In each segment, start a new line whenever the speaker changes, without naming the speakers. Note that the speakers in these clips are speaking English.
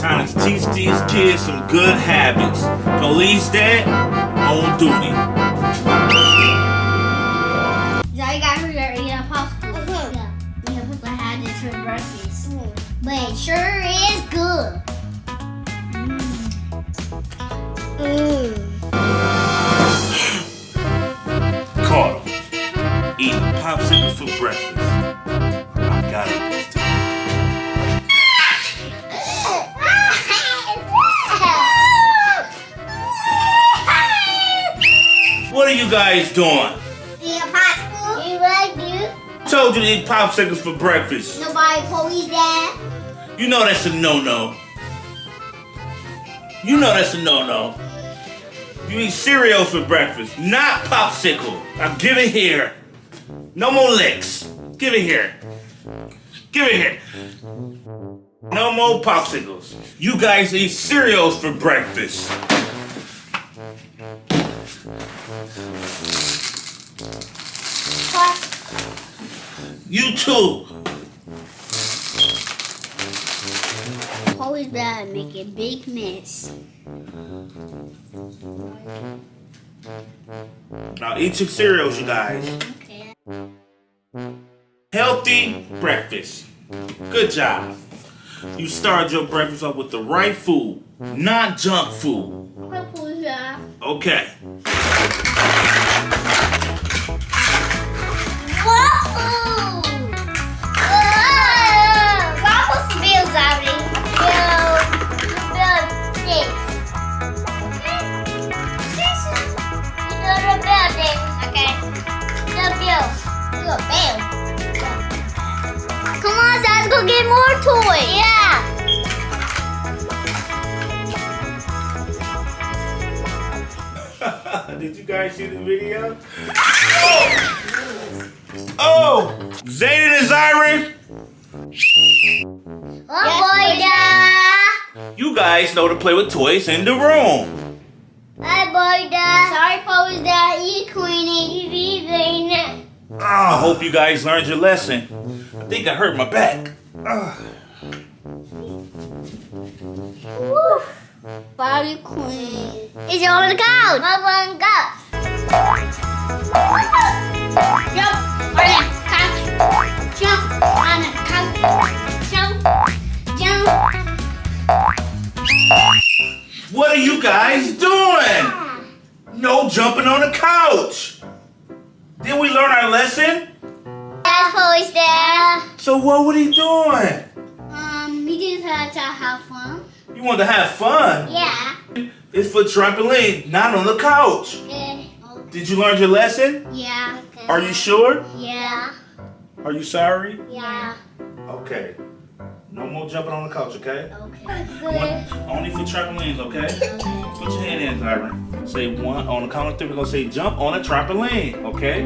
Time to teach these kids some good habits. Police dad on duty.
So you guys are eating a popsicle. Yeah. We supposed uh-huh. to have this for breakfast. Hmm. But it sure is good. Hmm. Mm.
Caught him. Eating popsicles for breakfast. I got it you guys doing?
Eat a popsicle. You like you?
Told you to eat popsicles for breakfast.
Nobody police that.
You know that's a no-no. You know that's a no-no. You eat cereal for breakfast, not popsicle. Now give it here. No more licks. Give it here. Give it here. No more popsicles. You guys eat cereals for breakfast. You too.
Always bad make a big mess.
Now eat your cereals, you guys.
Okay.
Healthy breakfast. Good job. You started your breakfast off with the right food, not junk food.
That?
Okay.
Whoa! Whoa! Vamos bills already. Bill, bill six. You know the building. Okay. The bill. You a bill. Come on, Zaz, go get more toys. Yeah.
Did you guys see the video? Oh! Zayden and Zyron,
Oh, boy,
you guys know to play with toys in the room.
Hi, boy, Sorry, Police Dad. You Queenie. You leaving.
Oh, I hope you guys learned your lesson. I think I hurt my back. Ah.
Woo. Bobby Queen. Is it on the couch? Mom on the couch. Jump on the couch. Jump on the couch. Jump. Jump.
What are you guys doing? No jumping on the couch. Did we learn our lesson?
That's Dad.
So what were he doing?
Um, we just had to have fun.
You wanted to have fun.
Yeah.
It's for trampoline, not on the couch.
Okay.
Did you learn your lesson?
Yeah. Okay.
Are you sure?
Yeah.
Are you sorry?
Yeah.
Okay. No more jumping on the couch, okay?
Okay.
One, only for trampolines, okay? okay? Put your hand in, Tyron. Say one on the count of three. We're gonna say jump on a trampoline, okay?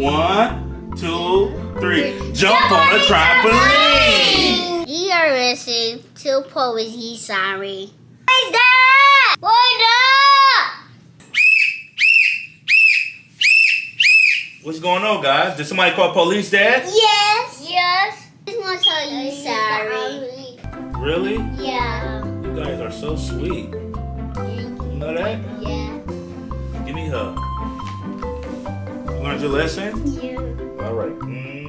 One, two, three. Jump on a trampoline.
You are listening to Poesy Sorry. What's that? What up?
What's going on, guys? Did somebody call police, Dad?
Yes. Yes. I just want to tell you sorry.
Really?
Yeah.
You guys are so sweet. You know that?
Yeah.
Give me a hug. You learned your lesson?
Yeah.
All right. Mm.